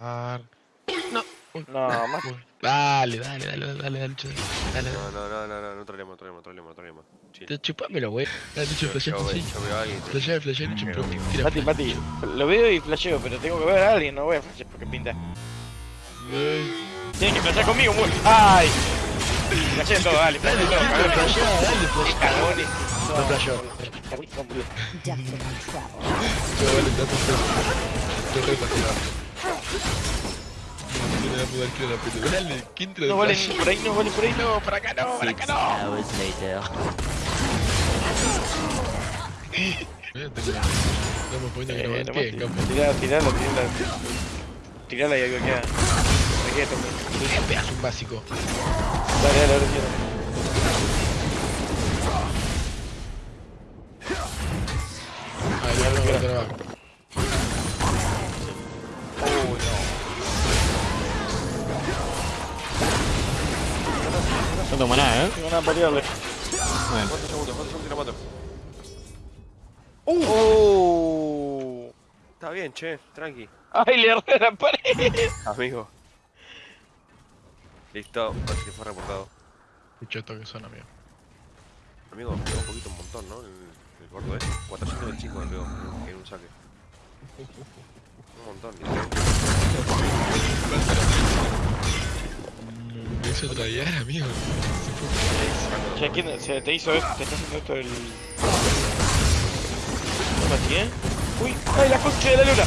Ah, No. Uy, No, más. uy. Dale, dale, dale, dale, dale, dale, dale, No, no, no, no, no, no trolemos, trolemos, trolemos. Te chupámelo, wey. Dale, che, Yo, flashea, yo, ve- flashea. yo te- Flashea, che, pero tira Mati. Mati, lo veo y flasheo, pero tengo que ver a alguien, no voy a flashear porque pinta. Tienen que flashear conmigo, muy. ¡Ay! Flasheen todo, dale, flasheen todo, dale, cabrón. flashea, dale, flashea. cagones. No flasheó. Yo, vale, date un flash. Te re fácil. No que. Dale, ¿quién te No lo vale, flash? por ahí no vale, por ahí no. Por acá no, por acá no. que no Eh. Tirala, tirala, tirala. Tirala y algo queda. ¿Qué pedazo un básico? Dale, dale, ahora tomo nada, no. ¿eh? Tengo nada para tirarle. Bueno. ¿Cuántos segundos? ¿Cuántos segundos y la mato? ¡Uh! Está bien, che, tranqui. ¡Ay, le erré la pared! Amigo. Listo, parece que fue reportado. Qué choto que son, amigo. Amigo, me pegó un poquito un montón, ¿no? El, el gordo ese. 400 del chico me pegó en un saque. Un montón, hizo amigo. Se fue. Che, ¿quién se te hizo esto? ¿Te está haciendo esto el...? ¿No Mati, eh? ¡Uy! ¡Ay, la concha de la luna!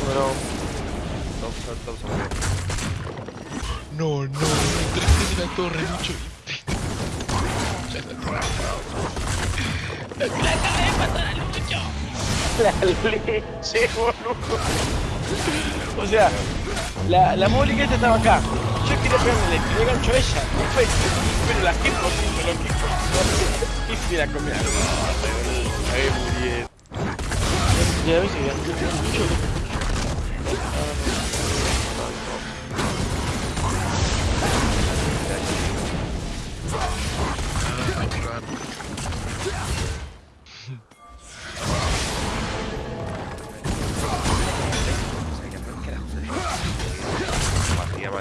Número... Thompson, Thompson, amigo. No, no, entraste en la torre, mucho. Ya está. La leche, boludo. O sea, la, la móvil esta estaba acá. Yo quería pegarle, le gancho a ella. Perfecto. Pero la que por ciento lo que Y fui a comer. Ahí muy bien. Ya ves, ya.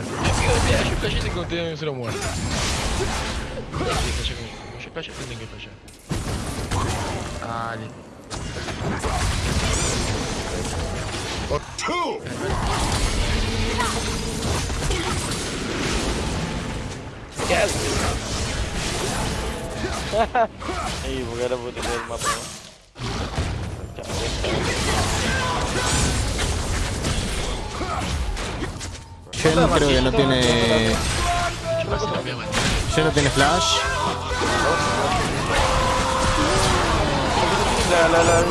Partida mal. Amigo, mira, yo flashé sin contener un cero muerto. Como yo flashé, tienen que fallar. Dale. ¿Qué haces? Ahí, porque ahora puedo tener Shen creo que no tiene. Shen no tiene flash. La, la, la...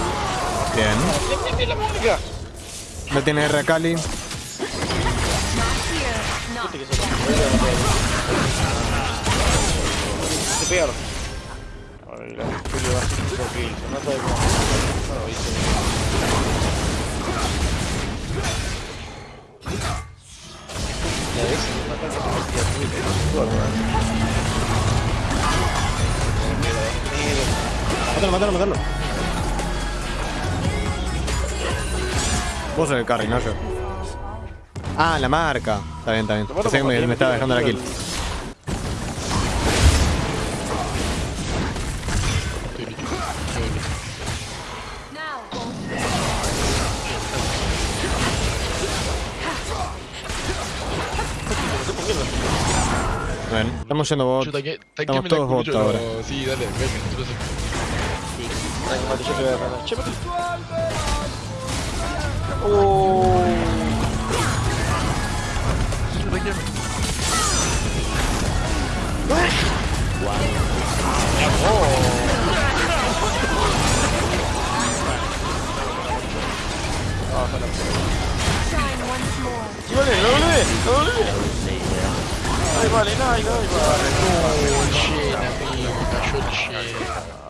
Bien. No tiene R Kali. Mátalo, mátalo, mátalo. Vos sos el carry, no yo. Ah, la marca. Está bien, está bien. Pensé que me, me estaba dejando la kill. Bien, estamos yendo bot. Yo Estamos todos bot ahora. Sí, dale, venga, nosotros Ay, Mati, yo te voy a ganar. Che, Mati. Oh. Volvé, vale, vale. El Shen, amigo, cayó el Shen.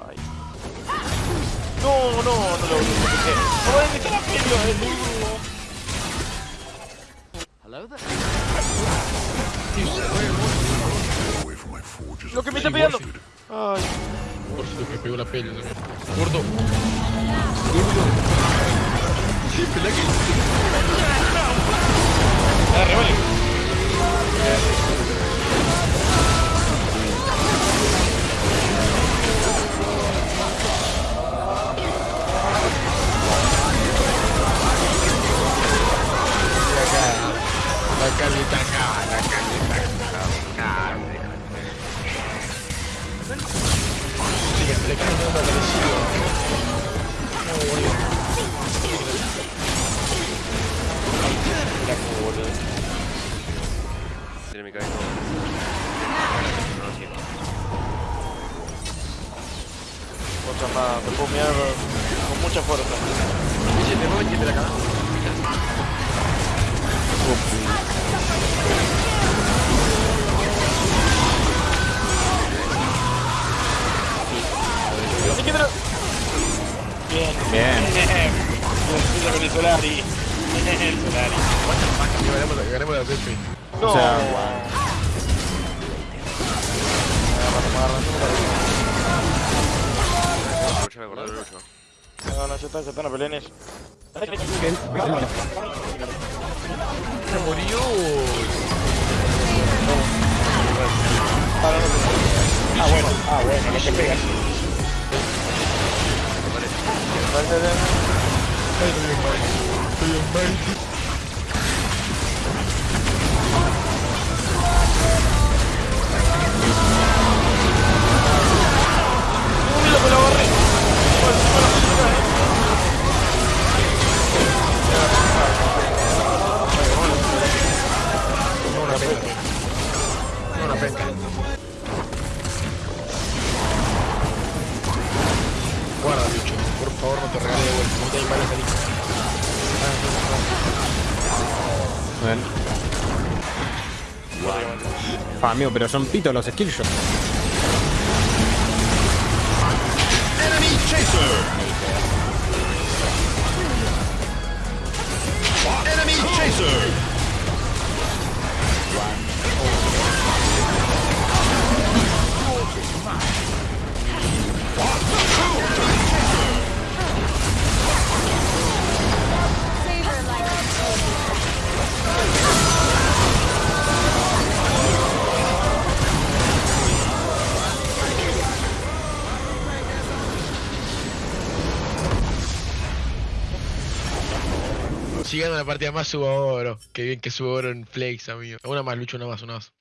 Ay. No, no, no lo vi. No, ¿dónde está la pelea? Es muy duro. Lo que me está pegando. Ay, Por si me pegó la pelle. Gordo. Gordo. Sí, pelea que. dale, vale. Otra más, te puedo mirar con mucha fuerza. Dice, te voy a meter acá. Bien. Bien. Bien. Solari. Solari. Ganemos la Pepe. No. O sea- Lucha, No, no, está, no peleen eso. Se murió. Ah, bueno, ah, bueno, lo que pegas. Estoy bien Guarda, bicho. Por favor, no te regales de vuelta. No te hay malas ahí. Bien. Ah, amigo, pero son pitos los skillshots. Gana la partida más, subo oro. Qué bien que subo oro en Flex, amigo. Una más, Lucho, una más, una más.